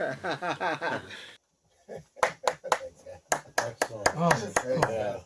Excellent. Oh, Great job.